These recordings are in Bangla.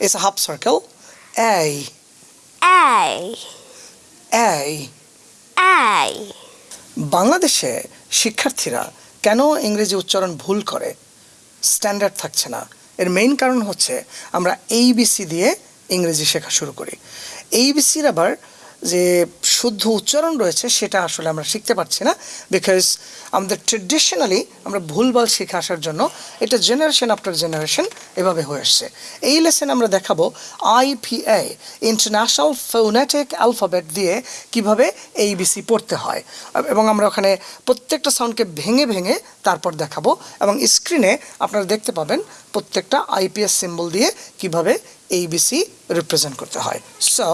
It's a half circle. A, A, A. A. বাংলাদেশে শিক্ষার্থীরা কেন ইংরেজি উচ্চারণ ভুল করে স্ট্যান্ডার্ড থাকছে না এর মেইন কারণ হচ্ছে আমরা এইবিসি দিয়ে ইংরেজি শেখা শুরু করি এইবিসির আবার যে শুদ্ধ উচ্চারণ রয়েছে, সেটা আসলে আমরা শিখতে পারছি না বিকজ আমাদের ট্রেডিশনালি আমরা ভুলভাল শিখে আসার জন্য এটা জেনারেশন আফটার জেনারেশন এভাবে হয়ে আসছে। এই লেসেন আমরা দেখাবো আইপিএ ইন্টারন্যাশনাল ফোনেটিক অ্যালফাবেট দিয়ে কীভাবে এইবিসি পড়তে হয়। এবং আমরা ওখানে প্রত্যেকটা সাউন্ডকে ভেঙে ভেঙে তারপর দেখাবো, এবং স্ক্রিনে আপনারা দেখতে পাবেন প্রত্যেকটা আইপিএস সিম্বল দিয়ে কীভাবে ABC represent করতে হয় so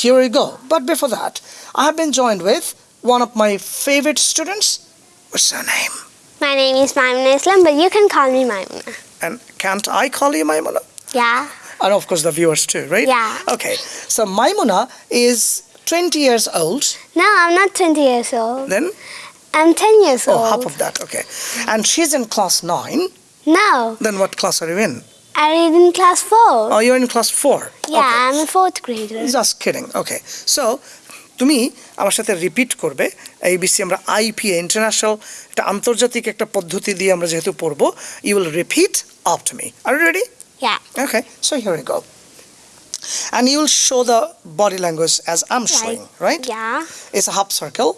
here we go but before that I have been joined with one of my favorite students what's her name My name is Maimuna Islam, but you can call me Maimuna. and can't I call you Maimuna Yeah. and of course the viewers too right Yeah. okay so Maimuna is 20 years old No, I'm not 20 years old. then I'm 10 years oh old. half of that okay and she's in class 9 No, then what class are you in I read in class 4. oh you're in class 4 yeah, okay. I'm a fourth grader. Just kidding okay so তুমি আমার সাথে রিপিট করবে এইবিসি আমরা আইপিএ ইন্টারন্যাশনাল একটা আন্তর্জাতিক একটা পদ্ধতি দিয়ে আমরা যেহেতু পড়ব you will repeat after me R ready Yeah. Okay so here go and you will show the body language as I'm showing, right? Yeah. It's a half circle.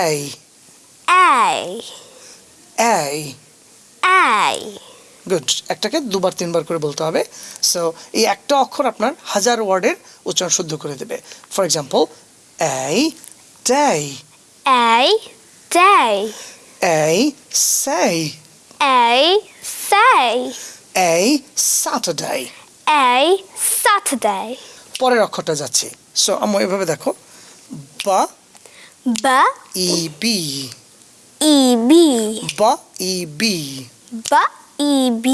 A, A. A. A. Good একটাকে দুবার তিনবার করে বলতে হবে সো এই একটা অক্ষর আপনার হাজার ওয়ার্ডের উচ্চারণ শুদ্ধ করে দেবে ফর এক্সাম্পল এই ডে A. Day. এই say A. Say. এই স্যাটারডে A. Saturday. পরের অক্ষরটা যাচ্ছে সো আমি এভাবে দেখো বা বা ই বি ই B. বা E B B. E. B.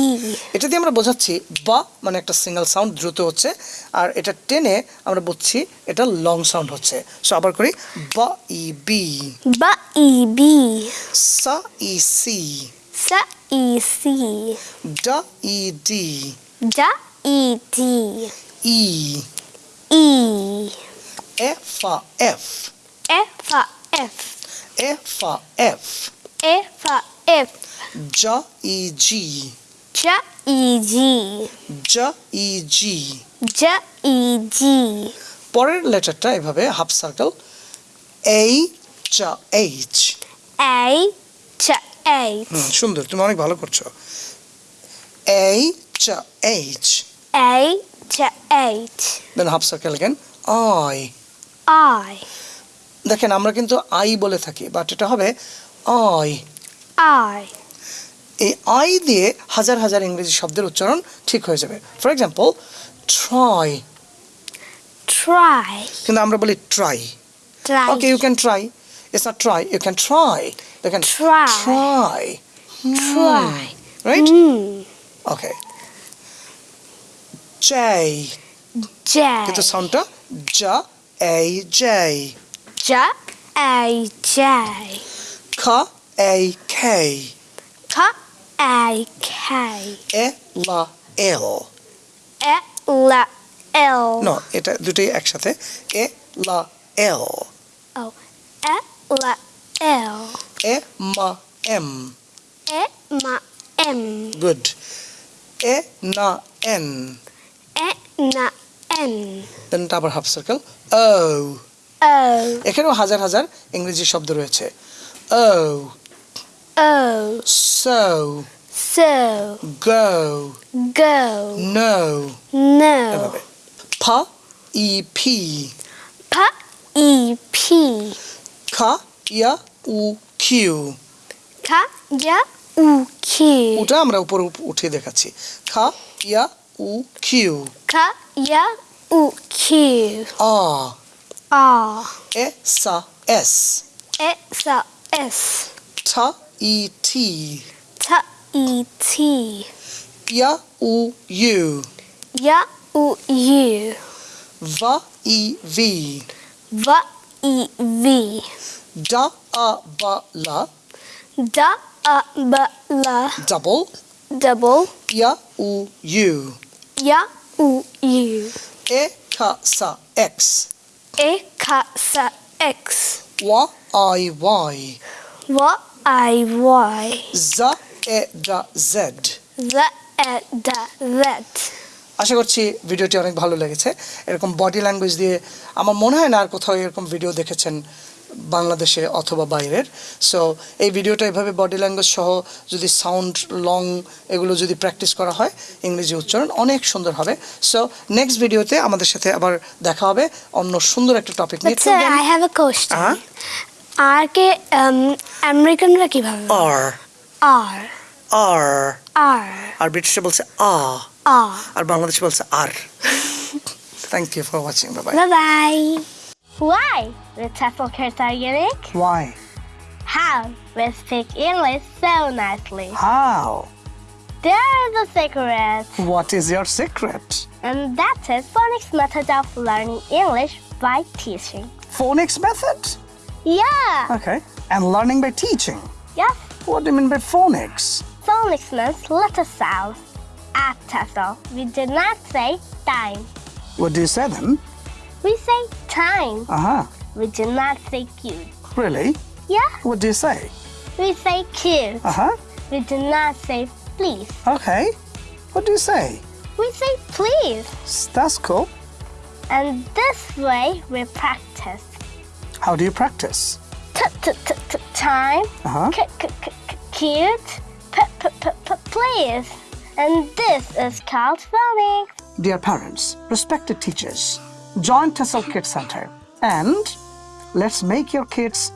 এটা দিয়ে আমরা বোঝাচ্ছি বা মানে একটা সিঙ্গেল সাউন্ড দ্রুত হচ্ছে আর এটা টেনে আমরা বুঝছি এটা লং সাউন্ড হচ্ছে সো আবার করি বা E B B. E. B. সা E C S. E. C. ডা E D D. E. D. E E. F আ F F. F. F F আ এফ F. F. জা ই জি J. E. G. জা ই জি J. E. G. পরের লেটারটা এভাবে হাফ সার্কেল এই চা এইচ A. Ch. H. হুম সুন্দর তুমি অনেক ভালো করছ এই চা H A. Ch. H. Then half circle again I I. দেখেন আমরা কিন্তু আই বলে থাকি বাট এটা হবে আই I. এই আই দিয়ে হাজার হাজার ইংরেজি শব্দের উচ্চারণ ঠিক হয়ে যাবে ফর এক্সাম্পল ট্রাই Try. কিন্তু আমরা বলি try. Okay you can try it's not try you can try দেখেন Try. Try Try. Right Mm. Okay J J. কিন্তু সাউন্ডটা জা এই জেই J. A. J. খ এই কে. A. K. এ লা L E. L. L. No এটা দুটোই একসাথে এ লা এল Oh. E. L. L. E মা M E. M. M. Good E না N E. N. N. Then আবার হাফ সার্কেল ও O. এখানেও হাজার হাজার ইংরেজি শব্দ রয়েছে ও O. So So. Go Go. No No. এভাবে ফ ই ফি P. E. P. খ ইয়া উ Q K. J. U. Q. ওটা আমরা উপরে উপ- উঠিয়ে দেখাচ্ছি খ ইয়া উ Q K. J. U. Q. আ R. এ সা এস X. S. ঠ ই E T. T E T. Y U U. Y U U. V E V. V E V. D A B L. D A B L. Double. Double. Y U U. Y U U. E K S X. E K S X. Y I Y. Y I Y. জা এ ডা Z The e da that. আশা করছি ভিডিওটি অনেক ভালো লেগেছে এরকম বডি ল্যাঙ্গুয়েজ দিয়ে আমার মনে হয় না আর কোথাও এরকম ভিডিও দেখেছেন বাংলাদেশে অথবা বাইরের সো এই ভিডিওটা এভাবে বডি ল্যাঙ্গুয়েজ সহ যদি সাউন্ড লং এগুলো যদি প্র্যাকটিস করা হয় ইংরেজি উচ্চারণ অনেক সুন্দর হবে সো নেক্সট ভিডিওতে আমাদের সাথে আবার দেখা হবে অন্য সুন্দর একটা টপিক নিয়ে. আর কে আমেরিকানরা কিভাবে আর আর আর আর আর ব্রিটিশে বলছে আ আর আর বাংলাদেশে বলছে আর thank you for watching bye Bye bye. Why? The TEFL kids are unique. Why How? We speak English so nicely. How There's the secret. What is your secret And that is phonics method of learning English by teaching. phonics method Yeah. Okay. And learning by teaching. Yes. What do you mean by phonics? Phonics means letter sounds. At TEFL, we do not say time. What do you say then? We say time. Uh huh. We do not say cute. Really? Yeah. What do you say? We say cute. Uh huh. We do not say please. Okay. What do you say? We say please. That's cool. And this way we practice. How do you practice? T- t- t- t- time. Uh huh. C- c- c- c- cute. P- p- p- p- please. And this is called phonics. Dear parents, respected teachers, join Tessel Kids Center and let's make your kids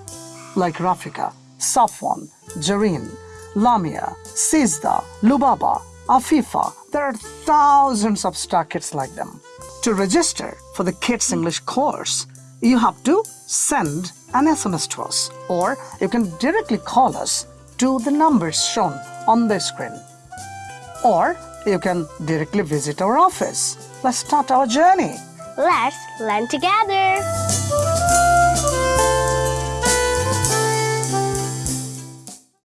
like Rafika, Safwan, Jareen, Lamia, Sizda, Lubaba, Afifa. There are thousands of star kids like them. To register for the Kids English course, you have to send an SMS to us or you can directly call us to the numbers shown on the screen or you can directly visit our office. Let's start our journey. Let's learn together.